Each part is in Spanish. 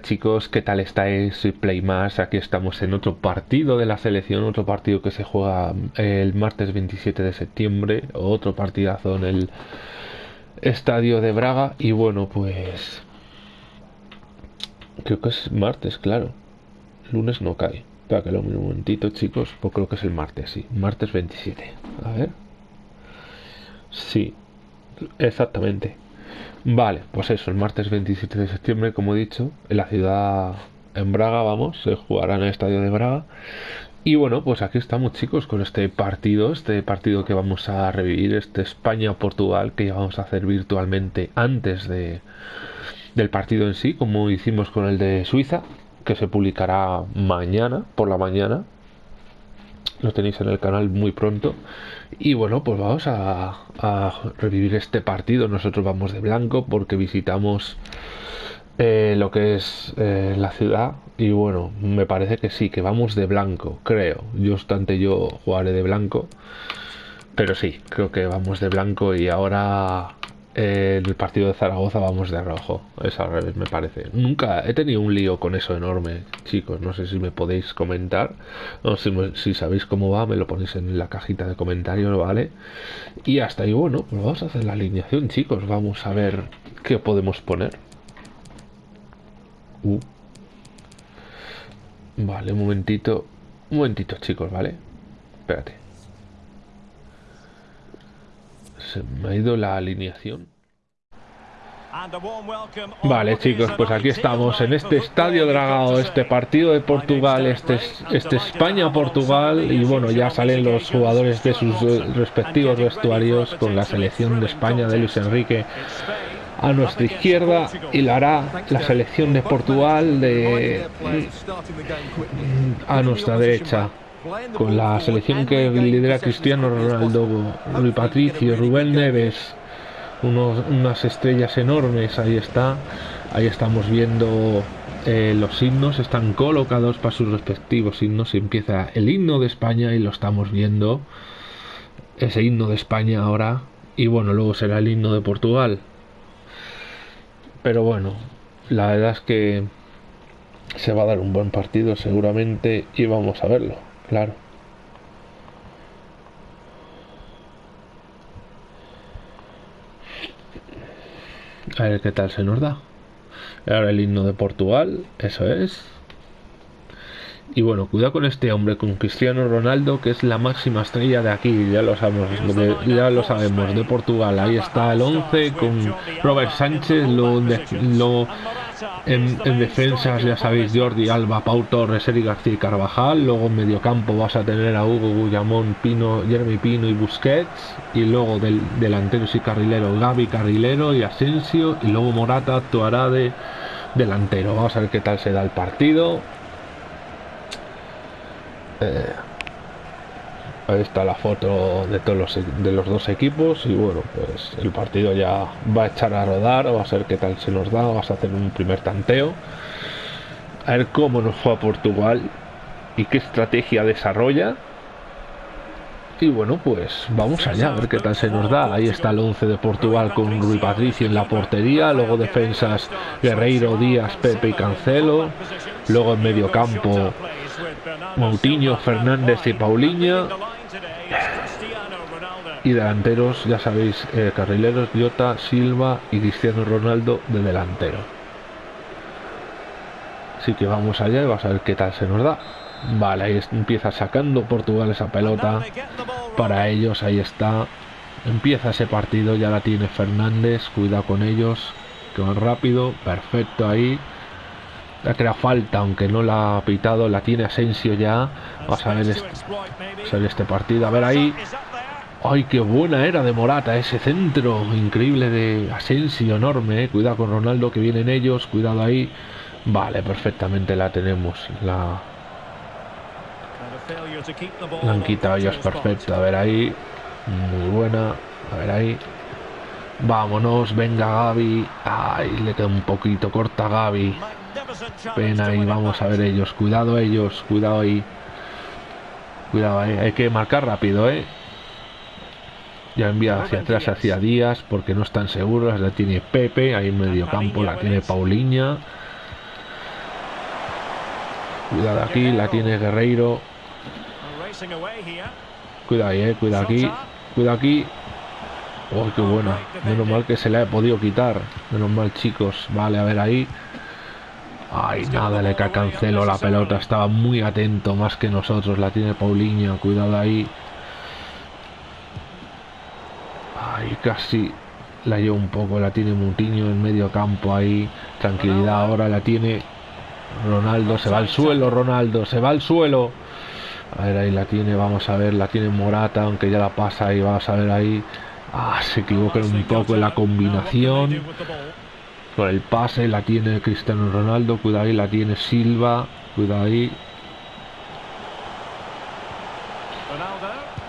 chicos, ¿qué tal estáis? Soy Playmas, aquí estamos en otro partido de la selección, otro partido que se juega el martes 27 de septiembre, otro partidazo en el estadio de Braga y bueno pues creo que es martes, claro, lunes no cae, espera que lo un momentito chicos, pues creo que es el martes, sí, martes 27, a ver, sí, exactamente. Vale, pues eso, el martes 27 de septiembre, como he dicho, en la ciudad, en Braga, vamos, se jugará en el estadio de Braga. Y bueno, pues aquí estamos chicos con este partido, este partido que vamos a revivir, este España-Portugal que ya vamos a hacer virtualmente antes de, del partido en sí, como hicimos con el de Suiza, que se publicará mañana, por la mañana, lo tenéis en el canal muy pronto. Y bueno, pues vamos a, revivir este partido. Nosotros vamos de blanco porque visitamos eh, lo que es eh, la ciudad. Y bueno, me parece que sí, que vamos de blanco, creo. Yo obstante yo jugaré de blanco. Pero sí, creo que vamos de blanco y ahora el partido de Zaragoza vamos de rojo. Es al revés, me parece. Nunca he tenido un lío con eso enorme, chicos. No sé si me podéis comentar. Si, si sabéis cómo va, me lo ponéis en la cajita de comentarios, ¿vale? Y hasta ahí, bueno, pues vamos a hacer la alineación, chicos. Vamos a ver qué podemos poner. Uh. Vale, un momentito. Un momentito, chicos, ¿vale? Espérate. Se me ha ido la alineación. Vale chicos, pues aquí estamos en este estadio dragado, este partido de Portugal, este, este España-Portugal y bueno, ya salen los jugadores de sus eh, respectivos vestuarios con la selección de España de Luis Enrique a nuestra izquierda y la hará la selección de Portugal de a nuestra derecha con la selección que lidera Cristiano Ronaldo, Rui Patricio, Rubén Neves, unas estrellas enormes, ahí está, ahí estamos viendo eh, los himnos, están colocados para sus respectivos himnos, empieza el himno de España y lo estamos viendo, ese himno de España ahora, y bueno, luego será el himno de Portugal. Pero bueno, la verdad es que se va a dar un buen partido seguramente y vamos a verlo claro. A ver qué tal se nos da. Ahora el himno de Portugal, eso es. Y bueno, cuidado con este hombre, con Cristiano Ronaldo, que es la máxima estrella de aquí, ya lo sabemos, de, ya lo sabemos, de Portugal. Ahí está el 11 con Robert Sánchez, lo, lo en, defensas, ya sabéis, Jordi Alba, Pau Torres, Eric García y Carvajal. Luego en mediocampo vas a tener a Hugo Gullamón, Pino, Jeremy Pino y Busquets. Y luego del, delanteros y carrilero, Gaby Carrilero y Asensio. Y luego Morata actuará de delantero. Vamos a ver qué tal se da el partido. Eh, Ahí está la foto de todos los, de los dos equipos y bueno, pues el partido ya va a echar a rodar, va a ser qué tal se nos da, vas a hacer un primer tanteo, a ver cómo nos fue a Portugal y qué estrategia desarrolla. Y bueno, pues vamos allá, a ver qué tal se nos da. Ahí está el 11 de Portugal con Rui Patricio en la portería, luego defensas Guerreiro, Díaz, Pepe y Cancelo, luego en medio campo Moutinho, Fernández y Paulinha. Y delanteros, ya sabéis, eh, carrileros, Jota, Silva y Cristiano Ronaldo de delantero. Así que vamos allá y vamos a ver qué tal se nos da. Vale, ahí empieza sacando Portugal esa pelota. Para ellos, ahí está. Empieza ese partido, ya la tiene Fernández. Cuidado con ellos, que van rápido. Perfecto ahí ha creado falta, aunque no la ha pitado, la tiene Asensio ya. A ver este, este partido. A ver ahí. ¡Ay, qué buena era de Morata! Ese centro increíble de Asensio, enorme. Eh. Cuidado con Ronaldo, que vienen ellos. Cuidado ahí. Vale, perfectamente la tenemos. La, la han quitado es perfecto. A ver ahí. Muy buena. A ver ahí. Vámonos, venga Gaby. Ay, le queda un poquito corta Gaby. Pena ahí, vamos a ver ellos. Cuidado ellos, cuidado ahí. Cuidado ahí, hay que marcar rápido, ¿eh? Ya envía hacia atrás, hacia Díaz, porque no están seguros. La tiene Pepe, ahí en medio campo, la tiene Paulinha. Cuidado aquí, la tiene Guerreiro. Cuidado ahí, eh, cuidado aquí. Cuidado aquí. Oh, qué buena. Menos mal que se le ha podido quitar. Menos mal, chicos. Vale, a ver ahí. Ay, nada, le cae cancelo la pelota. Estaba muy atento, más que nosotros. La tiene Paulinho. Cuidado ahí. Casi la lleva un poco. La tiene Mutiño en medio campo ahí. Tranquilidad ahora la tiene Ronaldo. Se va al suelo, Ronaldo. Se va al suelo. A ver, ahí la tiene. Vamos a ver. La tiene Morata, aunque ya la pasa ahí. Vamos a ver ahí. Ah, se equivoca un poco en la combinación. Con el pase la tiene Cristiano Ronaldo. Cuidado ahí, la tiene Silva. Cuidado ahí.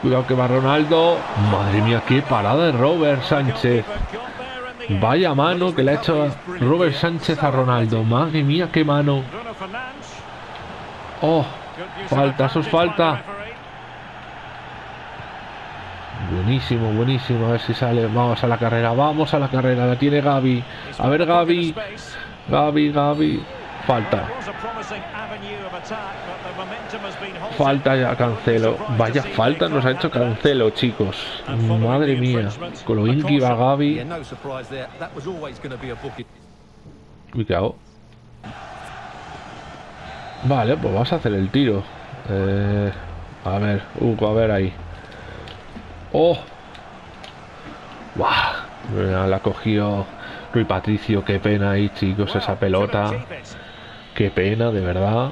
Cuidado que va Ronaldo. Madre mía, qué parada de Robert Sánchez. Vaya mano que le ha hecho Robert Sánchez a Ronaldo. Madre mía, qué mano. Oh, falta, eso es falta. Buenísimo, buenísimo. A ver si sale. Vamos a la carrera, vamos a la carrera. La tiene Gaby. A ver, Gaby. Gaby, Gaby. Falta. Falta ya Cancelo. Vaya falta nos ha hecho Cancelo, chicos. Madre mía. Con lo bien que iba. Vale, pues vamos a hacer el tiro. Eh, a ver, Hugo, a ver ahí. ¡Oh! ¡Buah! La cogió Rui Patricio. Qué pena ahí, chicos, esa pelota. Qué pena, de verdad.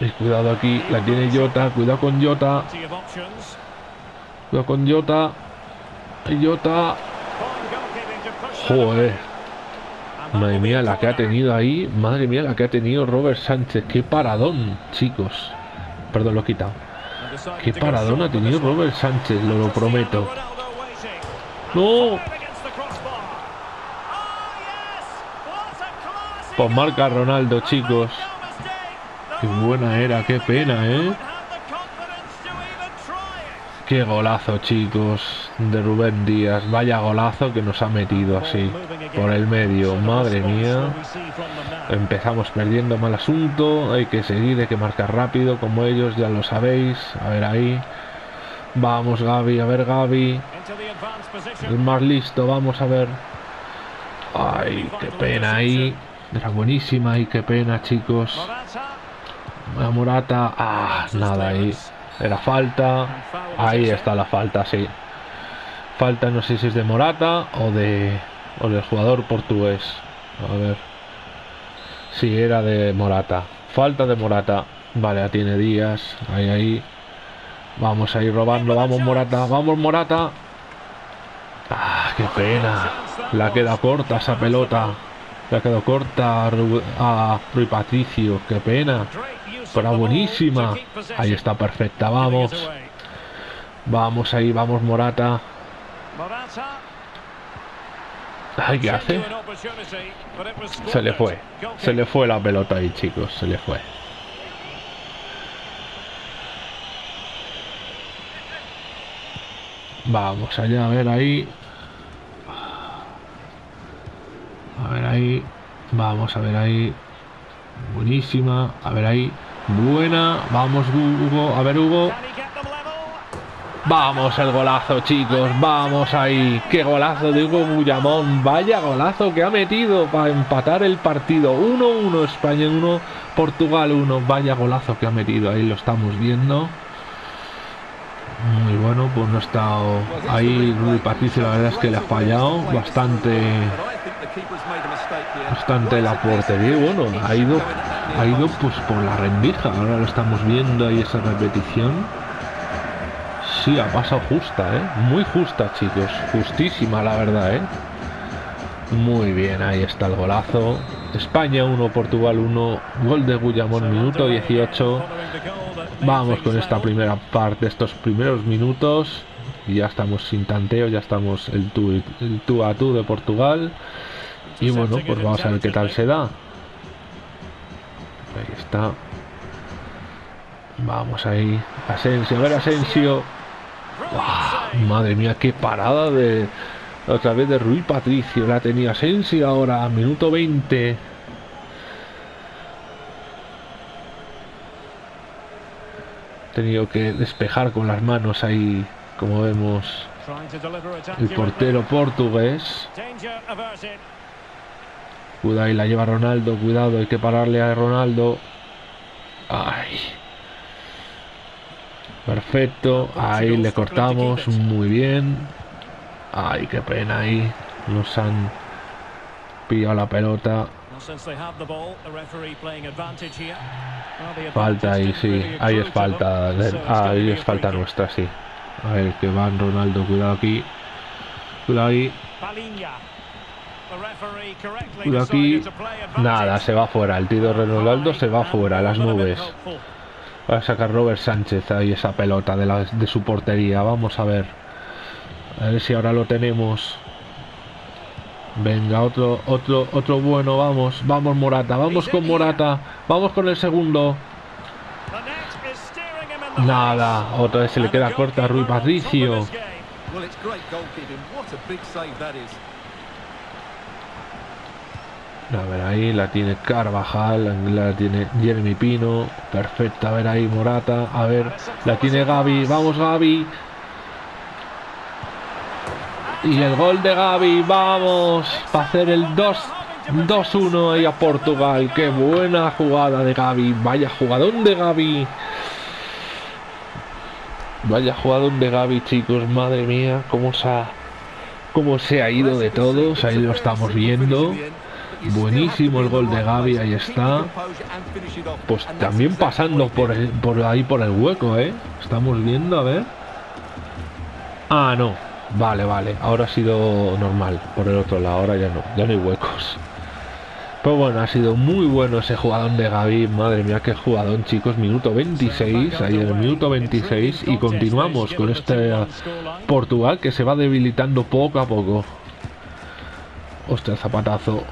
Y cuidado aquí, la tiene Jota. Cuidado con Jota. Cuidado con Jota. Jota. Joder. Madre mía, la que ha tenido ahí. Madre mía, la que ha tenido Robert Sánchez. Qué paradón, chicos. Perdón, lo he quitado. Qué paradón ha tenido Robert Sánchez, lo, lo prometo. ¡No! Pues marca Ronaldo, chicos. Qué buena era, qué pena, ¿eh? Qué golazo, chicos, de Rubén Díaz. Vaya golazo que nos ha metido así, por el medio. Madre mía. Empezamos perdiendo mal asunto. Hay que seguir, hay que marcar rápido, como ellos, ya lo sabéis. A ver ahí. Vamos, Gaby, a ver, Gaby. El más listo, vamos a ver. Ay, qué pena ahí. Era buenísima y qué pena, chicos. La Morata. Ah, nada ahí. Era falta. Ahí está la falta, sí. Falta, no sé si es de Morata o de o del jugador portugués. A ver. Sí, era de Morata. Falta de Morata. Vale, ya tiene días. Ahí, ahí. Vamos a ir robando. Vamos, Morata. Vamos, Morata. Ah, qué pena. La queda corta esa pelota. La quedó corta a Rui Patricio. Qué pena. Pero buenísima. Ahí está perfecta. Vamos. Vamos ahí, vamos Morata. Ay, ¿qué hace? Se le fue. Se le fue la pelota ahí, chicos. Se le fue. Vamos allá, a ver ahí. A ver ahí. Vamos a ver ahí. Buenísima. A ver ahí. Buena. Vamos, Hugo. A ver, Hugo. Vamos el golazo, chicos. Vamos ahí. Qué golazo de Hugo Bullamón. Vaya golazo que ha metido para empatar el partido. 1-1 España 1, Portugal 1. Vaya golazo que ha metido. Ahí lo estamos viendo. Muy bueno, pues no ha estado ahí Rui Patricio, la verdad es que le ha fallado bastante bastante la portería bueno, ha ido ha ido pues por la rendija, ahora lo estamos viendo ahí esa repetición Sí, ha pasado justa, ¿eh? Muy justa, chicos. Justísima, la verdad, ¿eh? Muy bien, ahí está el golazo. España 1, Portugal 1. Gol de Guillamón, minuto 18. Vamos con esta primera parte, estos primeros minutos. Ya estamos sin tanteo, ya estamos el tú, el tú a tú de Portugal. Y bueno, pues vamos a ver qué tal se da. Está. Vamos ahí. Asensio, a ver Asensio. Madre mía, qué parada de otra vez de Rui Patricio. La tenía Asensio ahora, minuto 20. Tenido que despejar con las manos ahí, como vemos, el portero portugués. Cuidado, y la lleva Ronaldo, cuidado, hay que pararle a Ronaldo. Ay. Perfecto, ahí le cortamos, muy bien. Ay, qué pena ahí. Nos han pillado la pelota. Falta ahí, sí. Ahí es falta. ahí es falta nuestra, sí. A ver, que van Ronaldo, cuidado aquí. Cuidado ahí. Cuidado aquí. Nada, se va fuera. El tiro de Ronaldo se va fuera, las nubes. Va a sacar Robert Sánchez ahí esa pelota de, la, de su portería. Vamos a ver. A ver si ahora lo tenemos. Venga, otro, otro, otro bueno, vamos, vamos Morata, vamos con Morata, vamos con el segundo. Nada, otra vez se le queda corta a Rui Patricio. A ver, ahí la tiene Carvajal, la tiene Jeremy Pino. Perfecta, a ver ahí Morata. A ver, la tiene Gaby. Vamos Gaby. Y el gol de Gaby, vamos, para hacer el 2-1 ahí a Portugal. Qué buena jugada de Gaby. Vaya jugadón de Gaby. Vaya jugadón de Gaby, chicos. Madre mía, cómo se ha, cómo se ha ido de todos. Ahí lo estamos viendo. Buenísimo el gol de Gaby, ahí está. Pues también pasando por, por ahí por el hueco, ¿eh? Estamos viendo, a ver. Ah, no. Vale, vale. Ahora ha sido normal. Por el otro lado, ahora ya no. Ya no hay huecos. Pero bueno, ha sido muy bueno ese jugador de Gaby. Madre mía, qué jugador, chicos. Minuto 26. Ahí en el minuto 26. Y continuamos con este Portugal que se va debilitando poco a poco. Hostia, el zapatazo.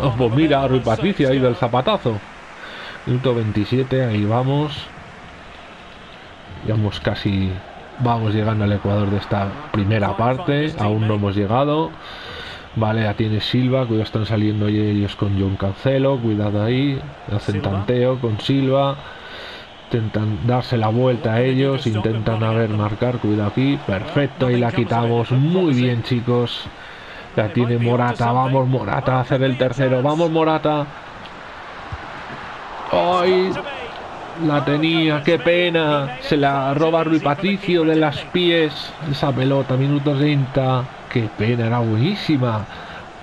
Oh, pues mira, Rui Patricia ha ido el zapatazo. Minuto 27, ahí vamos. Vamos casi. Vamos llegando al Ecuador de esta primera parte. Aún no hemos llegado. Vale, ya tiene Silva. Cuidado, están saliendo ellos con John Cancelo. Cuidado ahí. Hacen tanteo con Silva. Intentan darse la vuelta a ellos. Intentan a ver marcar. Cuidado aquí. Perfecto, ahí la quitamos. Muy bien, chicos. La tiene Morata, vamos Morata a hacer el tercero, vamos Morata. ¡Ay! La tenía, qué pena. Se la roba Rui Patricio de las pies. Esa pelota, minutos 30. Qué pena, era buenísima.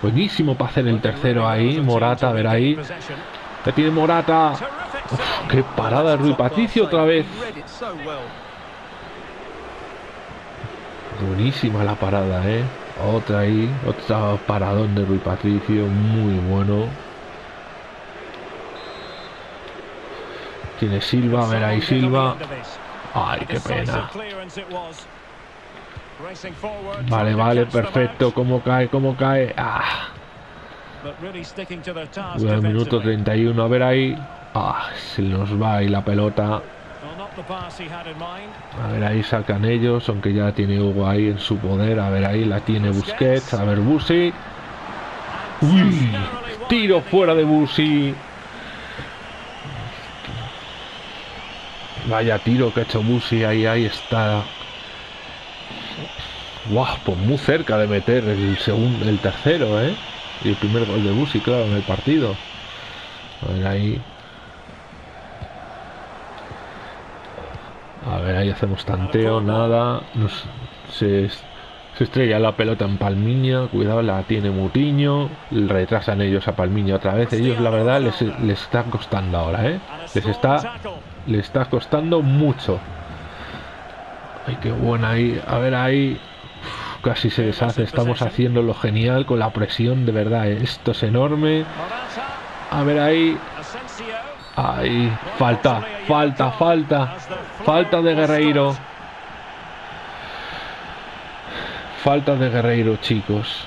Buenísimo para hacer el tercero ahí. Morata, a ver ahí. La tiene Morata. qué parada de Rui Patricio otra vez. Buenísima la parada, eh. Otra ahí, otra paradón de Rui Patricio, muy bueno. Tiene Silva, a ver ahí Silva. Ay, qué pena. Vale, vale, perfecto. ¿Cómo cae? ¿Cómo cae? Ah. El minuto 31, a ver ahí. Ah, se nos va ahí la pelota. A ver, ahí sacan ellos, aunque ya tiene Hugo ahí en su poder. A ver, ahí la tiene Busquets. A ver, Busi. Uy, tiro fuera de Busi. Vaya tiro que ha hecho Busi. Ahí, ahí está. Guau, pues muy cerca de meter el segundo, el tercero, ¿eh? Y el primer gol de Busi, claro, en el partido. A ver, ahí. A ver, ahí hacemos tanteo, nada. se, estrella la pelota en Palmiña. Cuidado, la tiene Mutiño. Retrasan ellos a Palmiña otra vez. Ellos, la verdad, les, les está costando ahora, ¿eh? Les está, les está costando mucho. Ay, qué buena ahí. A ver, ahí. casi se deshace. Estamos haciendo lo genial con la presión, de verdad. ¿eh? Esto es enorme. A ver ahí. Ahí. Falta, falta, falta. Falta de Guerreiro. Falta de Guerreiro, chicos.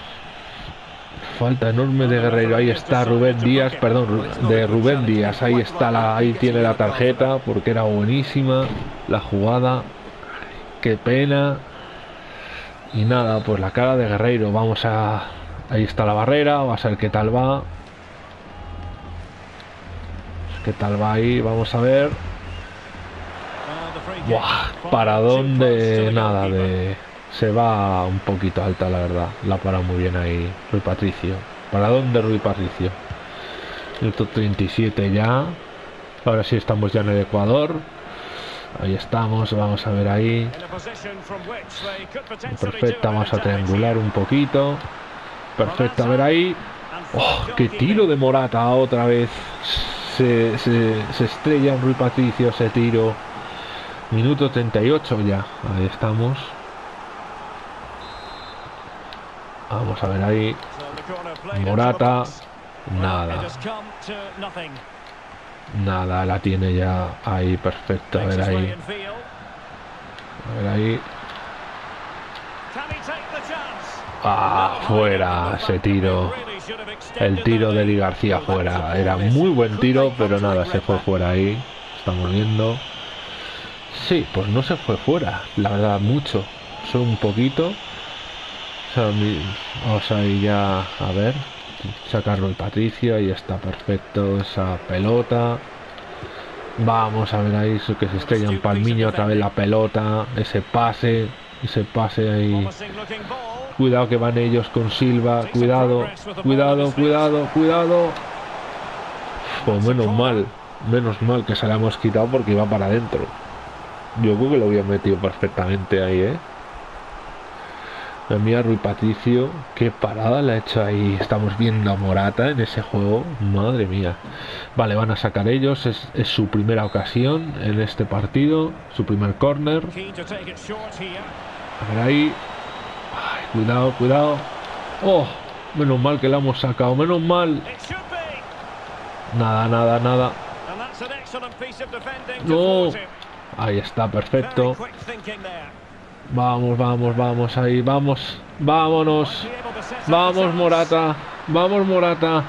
Falta enorme de Guerreiro. Ahí está Rubén Díaz, perdón, de Rubén Díaz. Ahí está la, ahí tiene la tarjeta porque era buenísima la jugada. Qué pena. Y nada, pues la cara de Guerreiro. Vamos a. Ahí está la barrera. Vamos a ver qué tal va. ¿Qué tal va ahí? Vamos a ver. Buah, para dónde nada de se va un poquito alta la verdad. La para muy bien ahí Rui Patricio. Para dónde Rui Patricio el 37 ya. Ahora sí estamos ya en el Ecuador. Ahí estamos vamos a ver ahí. Perfecta vamos a triangular un poquito. Perfecta a ver ahí. Oh, qué tiro de Morata otra vez se, se estrella en Rui Patricio ese tiro minuto 38 ya ahí estamos Vamos a ver ahí. Morata. Nada. Nada, la tiene ya ahí perfecto. A ver ahí. A ver ahí. Ah, fuera ese tiro. El tiro de Eli García fuera. Era muy buen tiro, pero nada, se fue fuera ahí. Estamos viendo. Sí, pues no se fue fuera. La verdad, mucho. Solo un poquito. Vamos a ir ya a ver. Sacarlo el Patricio. Ahí está perfecto esa pelota. Vamos a ver ahí que se estrella en Palmiño. Otra vez la pelota. Ese pase. Ese pase ahí. Cuidado que van ellos con Silva. Cuidado. Cuidado, cuidado, cuidado. Pues menos mal. Menos mal que se la hemos quitado porque iba para adentro. Yo creo que lo había metido perfectamente ahí, ¿eh? Mira Rui Patricio, qué parada le ha hecho ahí. Estamos viendo a Morata en ese juego. Madre mía. Vale, van a sacar ellos. Es, su primera ocasión en este partido. Su primer corner. A ver ahí. Cuidado, cuidado. Oh, menos mal que la hemos sacado. Menos mal. Nada, nada, nada. No. Ahí está, perfecto. Vamos, vamos, vamos, ahí, vamos, vámonos. Vamos, Morata. Vamos, Morata.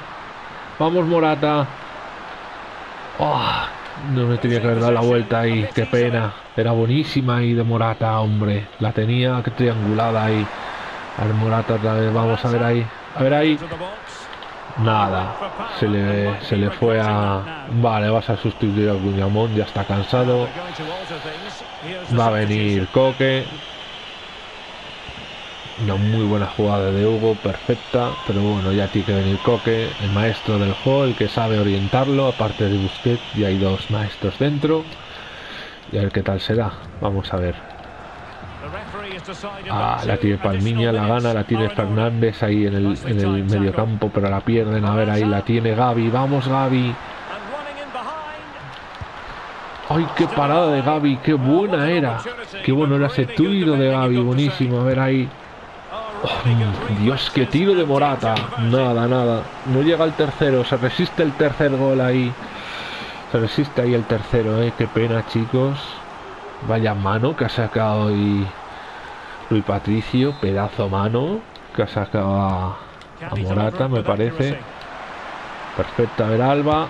Vamos, Morata. Oh, no me tenía que haber dado la vuelta ahí, qué pena. Era buenísima ahí de Morata, hombre. La tenía triangulada ahí. A ver, Morata otra vez, vamos a ver ahí. A ver ahí. Nada, se le, se le fue a... Vale, vas a sustituir a Guñamón, ya está cansado. Va a venir Coque. Una muy buena jugada de Hugo, perfecta, pero bueno, ya tiene que venir Coque, el maestro del juego, el que sabe orientarlo, aparte de Busquets, y hay dos maestros dentro. Y a ver qué tal será, vamos a ver. Ah, la tiene Palmiña, la gana, la tiene Fernández ahí en el, en el medio campo, pero la pierden. A ver, ahí la tiene Gaby. Vamos, Gaby. ¡Ay, qué parada de Gaby! ¡Qué buena era! ¡Qué bueno era ese tiro de Gaby! Buenísimo. A ver ahí. Oh, Dios, qué tiro de Morata. Nada, nada. No llega el tercero. Se resiste el tercer gol ahí. Se resiste ahí el tercero, ¿eh? Qué pena, chicos. Vaya mano que ha sacado y Luis Patricio, pedazo mano que ha sacado a, Morata, me parece. Perfecta, a ver Alba.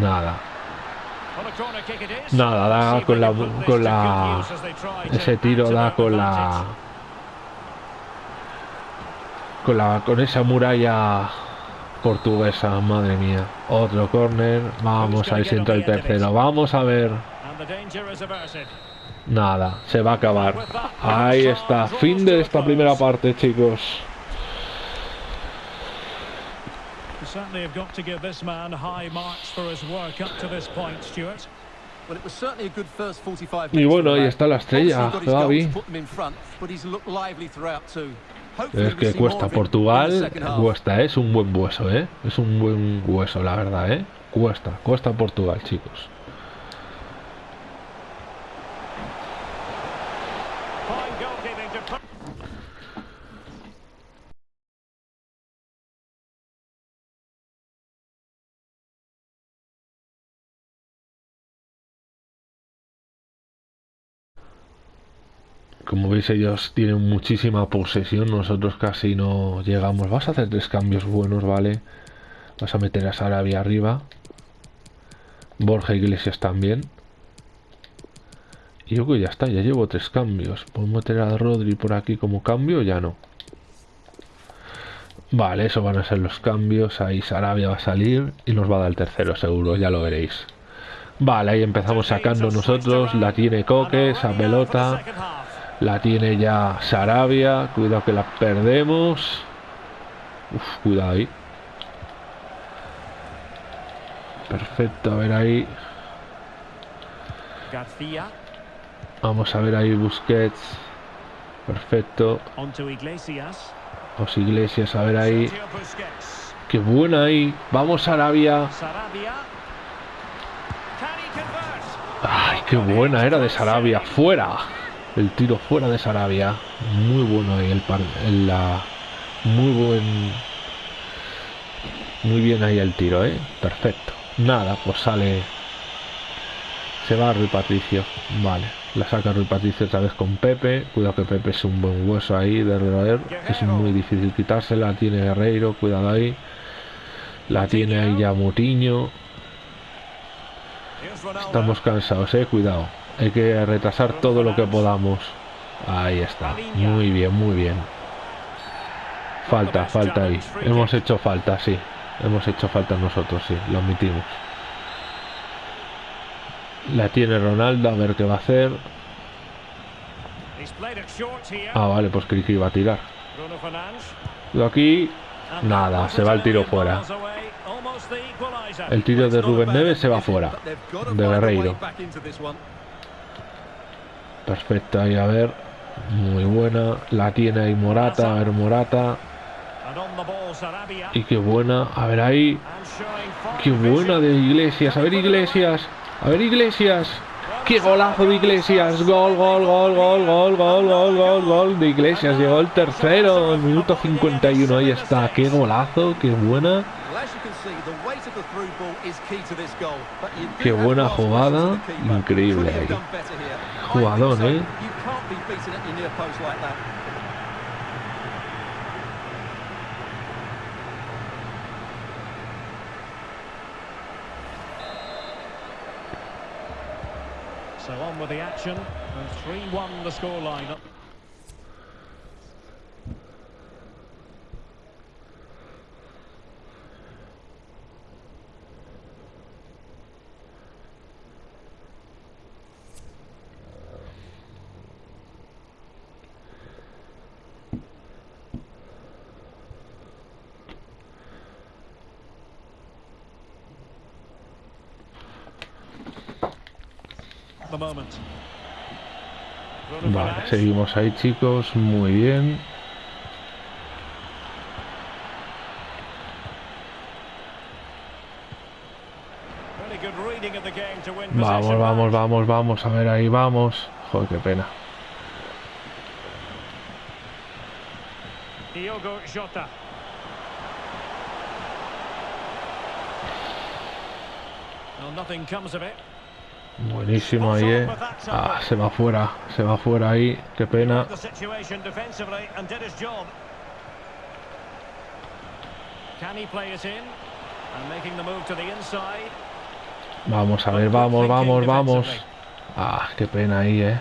Nada. Nada, da con la, con la... Ese tiro da con la... Con la... Con esa muralla portuguesa, madre mía. Otro corner. Vamos a ver si entra el tercero. Vamos a ver. Nada, se va a acabar. Ahí está. Fin de esta primera parte, chicos. Y bueno, ahí está la estrella, Gaby. Es que cuesta Portugal, cuesta, es un buen hueso, ¿eh? Es un buen hueso, la verdad, ¿eh? Cuesta, cuesta Portugal, chicos. Como veis ellos tienen muchísima posesión, nosotros casi no llegamos. Vas a hacer tres cambios buenos, ¿vale? Vas a meter a Sarabia arriba. Borja Iglesias también. Y yo que ya está, ya llevo tres cambios. ¿Puedo meter a Rodri por aquí como cambio? Ya no. Vale, eso van a ser los cambios. Ahí Sarabia va a salir y nos va a dar el tercero seguro, ya lo veréis. Vale, ahí empezamos sacando nosotros. La tiene Coque, esa pelota. La tiene ya Sarabia. Cuidado que la perdemos. Uf, cuidado ahí. Perfecto, a ver ahí. García. Vamos a ver ahí Busquets. Perfecto. Iglesias. Los Iglesias, a ver ahí. Qué buena ahí. Vamos Arabia. Ay, qué buena era de Sarabia. Fuera. El tiro fuera de Sarabia. Muy bueno ahí el par. la, muy buen. Muy bien ahí el tiro, ¿eh? Perfecto. Nada, pues sale. Se va Rui Patricio. Vale. La saca Rui Patricio otra vez con Pepe. Cuidado que Pepe es un buen hueso ahí de roer. Es muy difícil quitársela. Tiene Guerreiro. Cuidado ahí. La tiene ahí ya Mutiño. Estamos cansados, eh, cuidado. Hay que retrasar todo lo que podamos. Ahí está. Muy bien, muy bien. Falta, falta ahí. Hemos hecho falta, sí. Hemos hecho falta nosotros, sí. Lo admitimos. La tiene Ronaldo, a ver qué va a hacer. Ah, vale, pues que iba a tirar. Cuidado aquí. Nada, se va el tiro fuera. El tiro de Rubén Neves se va fuera. De Guerreiro. Perfecto, ahí a ver. Muy buena. La tiene ahí Morata, a ver Morata. Y qué buena. A ver ahí. Qué buena de Iglesias. A ver Iglesias. A ver Iglesias. Qué golazo de Iglesias. Gol, gol, gol, gol, gol, gol, gol, gol, gol de Iglesias. Llegó el tercero. El minuto 51. Ahí está. Qué golazo. Qué buena. Qué buena jugada, increíble ahí. Jugadón, ¿eh? So on with the action. And 3-1 the scoreline. Vale, seguimos ahí, chicos. Muy bien. Vamos, vamos, vamos, vamos. A ver, ahí vamos. Joder, qué pena. Diogo Jota. Well, nothing comes of it. Buenísimo ahí, eh. Ah, se va fuera, se va fuera ahí. Qué pena. Vamos a ver, vamos, vamos, vamos. Ah, qué pena ahí, eh.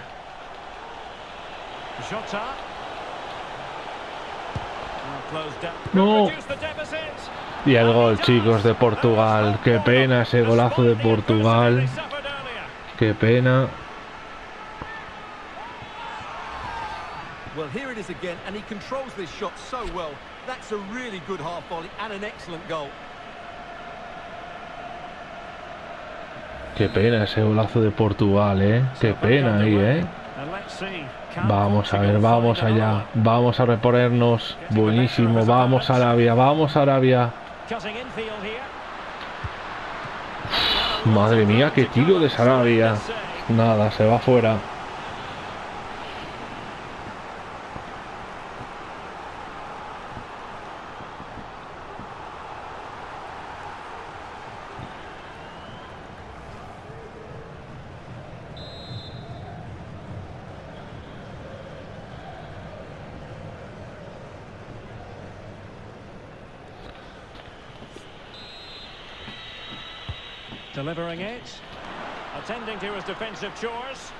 No. Y el gol, chicos, de Portugal. Qué pena ese golazo de Portugal. Qué pena. Well, here it is again, and he controls this shot so well. That's a really good half volley and an excellent goal. Qué pena ese golazo de Portugal, eh. Qué pena ahí, eh. Vamos a ver, vamos allá. Vamos a reponernos. Buenísimo. Vamos Arabia, vamos Arabia. one? Cutting infield here. Madre mía, qué tiro de Sarabia. Nada, se va fuera. Delivering it. Attending to his defensive chores.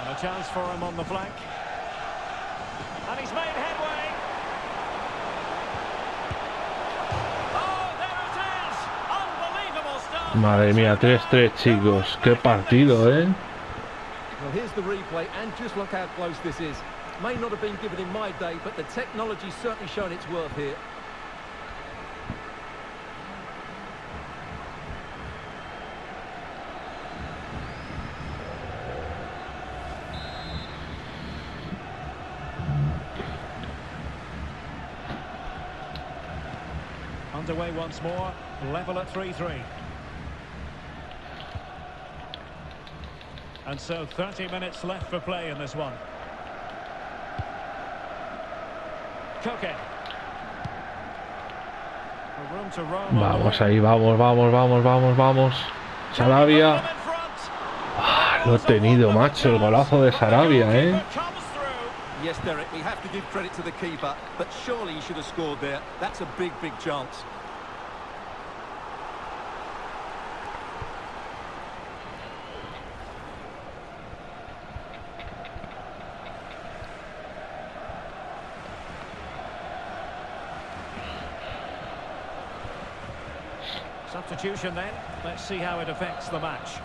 And a chance for him on the flank. And he's made headway. Oh, there! Unbelievable stuff. Madre mía, 3-3 chicos. Qué partido, ¿eh? Well, here's the replay, and just look how close this is. May not have been given in my day, but the technology's certainly shown its worth here. Underway once more. Level at 3-3. And so 30 minutes left for play in this one. Vamos ahí, vamos, vamos, vamos, vamos, vamos. Sarabia. Ah, lo he tenido, macho, el golazo de Sarabia, ¿eh? Yes, Derek, we have to give credit to the keeper, but surely he should have scored there. That's a big, big chance. Substitution then. Let's see how it affects the match.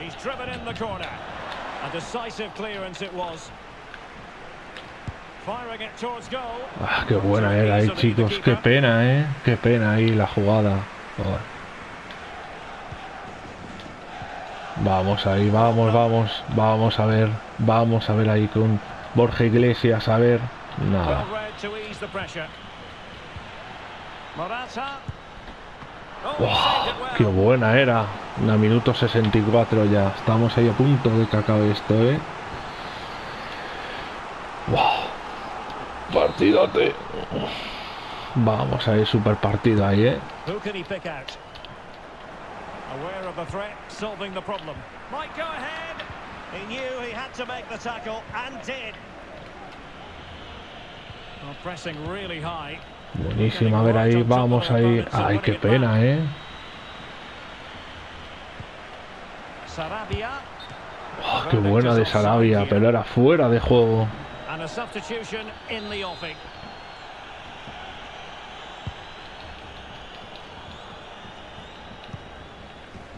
He's driven in the corner. A decisive clearance it was. Ah, qué buena era ahí, chicos. Qué pena, ¿eh? Qué pena ahí la jugada. Joder. Vamos ahí, vamos, vamos. Vamos a ver. Vamos a ver ahí con Borja Iglesias. A ver. Nada. Oh, qué buena era. A minuto 64 ya. Estamos ahí a punto de que acabe esto, ¿eh? Buah. Partidote. Vamos ahí, super partido ahí, ¿eh? Who can he pick out? Aware of the threat, solving the problem. Might go ahead. He knew he had to make the tackle and did. Well, pressing really high. Buenísima, a ver ahí, vamos ahí. Ay, qué pena, ¿eh? Sarabia. Oh, qué buena de Sarabia, pero era fuera de juego. And a substitution in the offing.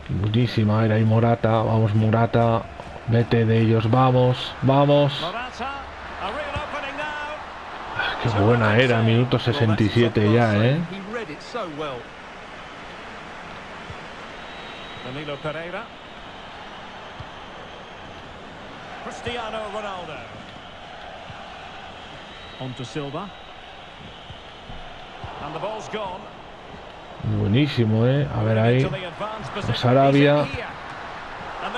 Buenísima era ahí Morata. Vamos, Morata. Vete de ellos, vamos, vamos. Ah, Qué buena era, minuto Well, that's 67 exactly ya, ¿eh? Danilo Pereira. Cristiano Ronaldo. On to Silva. And the ball's gone. Buenísimo, ¿eh? A ver ahí. Position. Sarabia.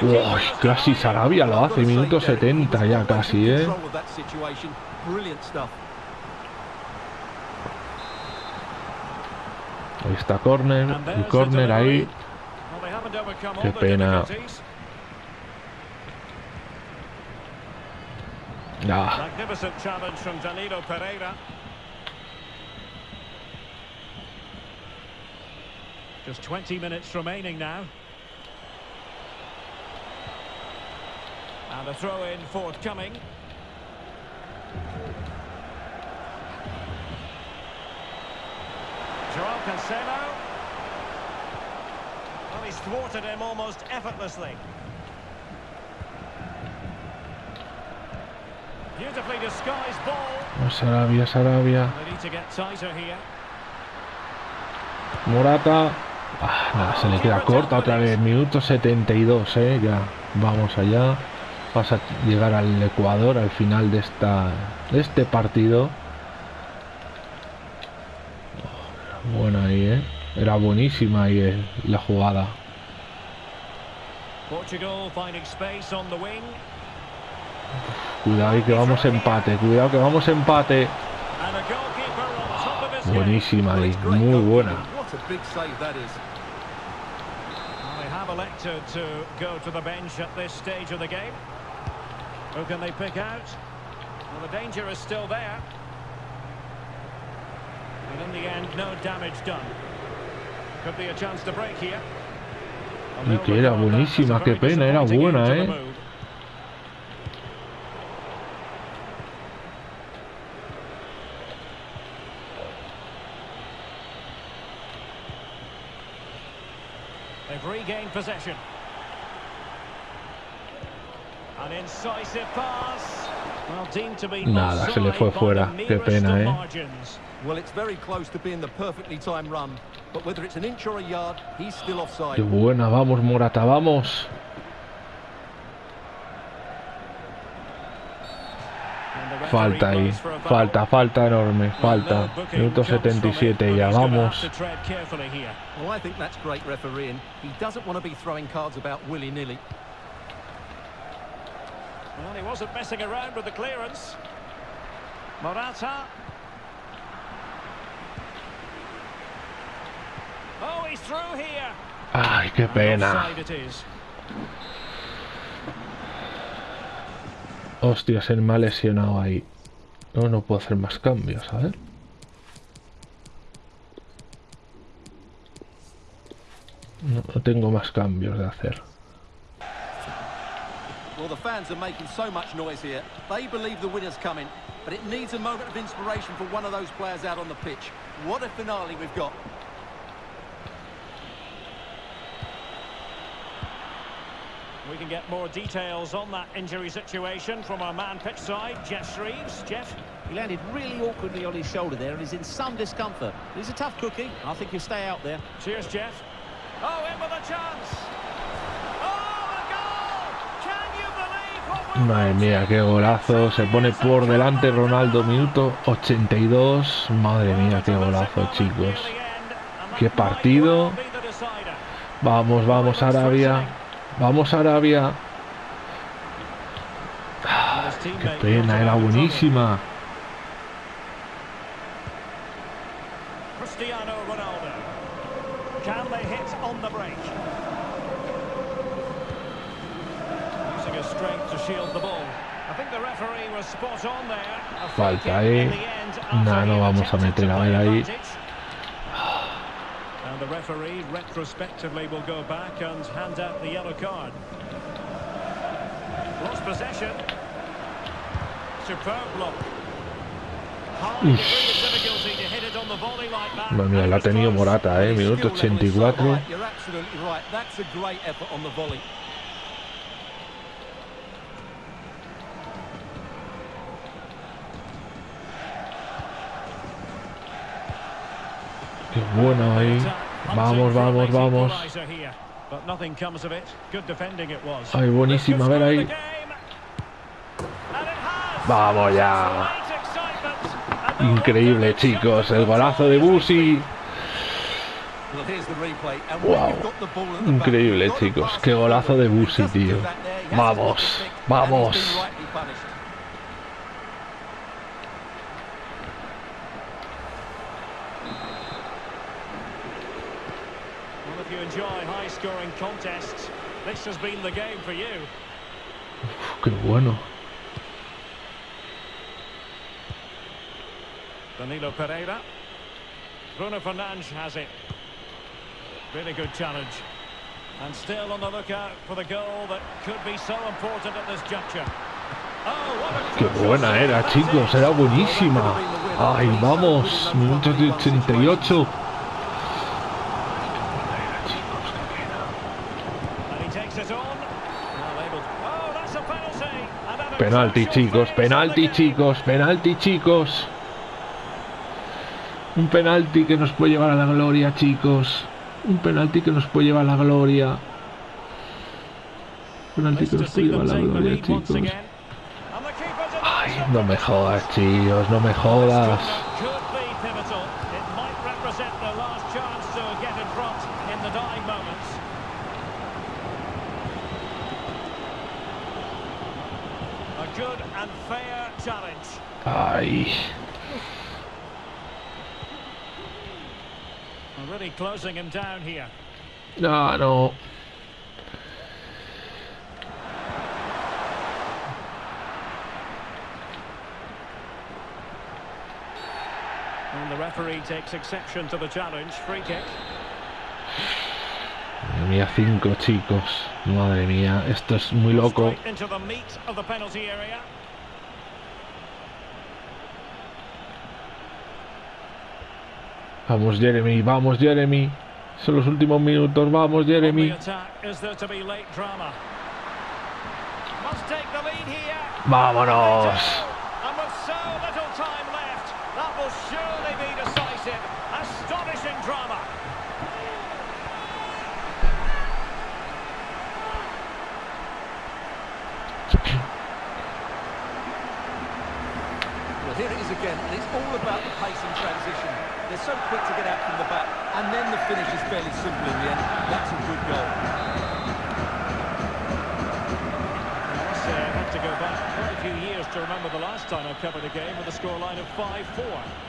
Uy, casi. Sarabia lo hace, minuto Derek, he 70 was ya casi, ¿eh? control of that situation. Brilliant stuff. Ahí está there's el the córner ahí. Qué pena. Difficulties. Ah, Magnificent challenge from Danilo Pereira. Just 20 minutes remaining now. And a throw-in forthcoming. Joao Cancelo. Well, he's thwarted him almost effortlessly. Disguised ball. Sarabia, Sarabia. Morata. Ah, nada, se le queda corta otra vez. Minuto 72, ¿eh? Ya. Vamos allá. Vas a llegar al Ecuador al final de esta de este partido. Oh, Buena ahí, ¿eh? Era buenísima ahí eh, la jugada. Portugal finding space on the wing. Cuidado que vamos empate, cuidado que vamos empate. Buenísima muy buena. goalkeeping. What a big save that is. Well, They have elected to go to the bench at this stage of the game. Who can they pick out? Well, the danger is still there. And in the end, no damage done. Could be a chance to break here. And Y they'll que era record that as a buenísima, qué very pena, era disappointing buena, end to the ¿eh? move. They've regained possession. An incisive pass. Well, deemed to be Nada, se le offside fue by fuera. the Qué merest pena, of ¿eh? margins. Well, it's very close to being the perfectly timed run. But whether it's an inch or a yard, he's still offside. Qué buena, vamos Morata, vamos. And the referee Falta ahí, falta, falta enorme, falta. Minuto comes from it, 77 but ya, vamos. to tread carefully here. Well, I think that's great refereeing. He doesn't want to be throwing cards about willy-nilly. Well, he wasn't messing around with the clearance. Morata. Oh, he's through here. Ay, qué pena. Offside it is. Hostia, se me ha lesionado ahí. No, no puedo hacer más cambios, a ver. No, no tengo más cambios de hacer. Well, the fans are making so much noise here. They believe the winner's coming, but it needs a moment of inspiration for one of those players out on the pitch. What a finale we've got. We can get more details on that injury situation from our man pitch side, Jeff Shreves. Jeff? He landed really awkwardly on his shoulder there and is in some discomfort. He's a tough cookie. I think he'll stay out there. Cheers, Jeff. Oh, in with a chance. Oh, a goal! Can you believe what we're Madre mía, qué golazo. Se pone por delante Ronaldo, minuto 82. Madre mía, qué golazo, chicos. Qué partido. Vamos, vamos, Arabia. Vamos, Arabia. Qué pena, era buenísima. Cristiano Ronaldo. Can they hit on the break? Using his strength to shield the ball. I think the referee was spot on there. A free Falta after Nah, no vamos a meter a ver ahí. referee retrospectively will go back and hand out the yellow card. Lost possession. Superb block. Madre mía, la ha tenido Morata, ¿eh? Minuto 84. Qué bueno ahí. Vamos, vamos, vamos. Ay, buenísima, a ver ahí. Vamos ya. Increíble, chicos. El golazo de Busi. Wow. Increíble, chicos. Qué golazo de Busi, tío. Vamos, vamos. Contests, this has been the game for you. Uf, qué bueno. Danilo Pereira. Bruno Fernandes has it. Really good challenge. And still on the lookout for the goal that could be so important at this juncture. Oh, Qué buena era, chicos. Era buenísima. Ay, vamos. Minutos de 88. Penalti, chicos. Penalti, chicos. Penalti, chicos. Un penalti que nos puede llevar a la gloria, chicos. Un penalti que nos puede llevar a la gloria. Penalti que nos puede llevar a la gloria, chicos. Ay, no me jodas, chicos. No me jodas. Closing him down here. No, no. And the referee takes exception to the challenge. Free kick. Madre mía, cinco chicos. Madre mía, esto es muy loco. Straight into the meat of the penalty area. Vamos, Jeremy, vamos, Jeremy. Son los últimos minutos, vamos, Jeremy. attack, finish is fairly simple in the end. That's a good goal. Say, I have to go back quite a few years to remember the last time I covered a game with a scoreline of 5-4.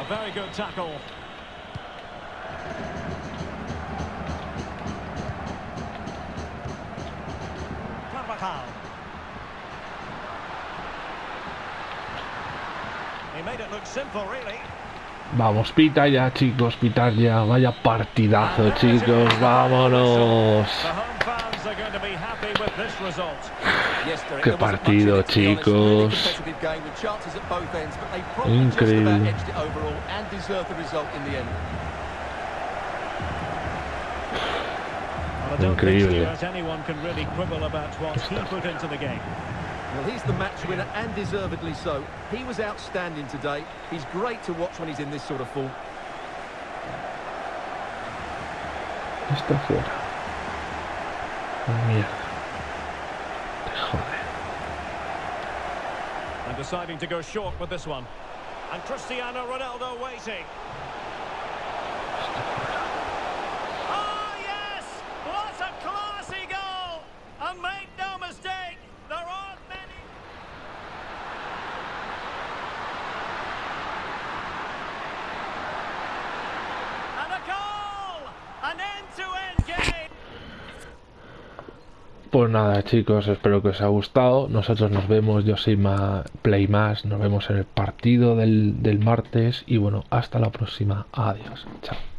A very good tackle. Vamos, pita ya, chicos, pitar ya. Vaya partidazo, chicos, vámonos. Qué partido, chicos. Increíble. Increíble. Think that anyone can really quibble about what he put into the game. Well, he's the match winner, and deservedly so. He was outstanding today. He's great to watch when he's in this sort of form. Está fuera. Mierda. Te jode. And deciding to go short with this one. And Cristiano Ronaldo waiting. Nada, chicos, espero que os haya gustado. Nosotros nos vemos, yo soy Ma Play Más. Nos vemos en el partido del, del martes. Y bueno, hasta la próxima. Adiós. Chao.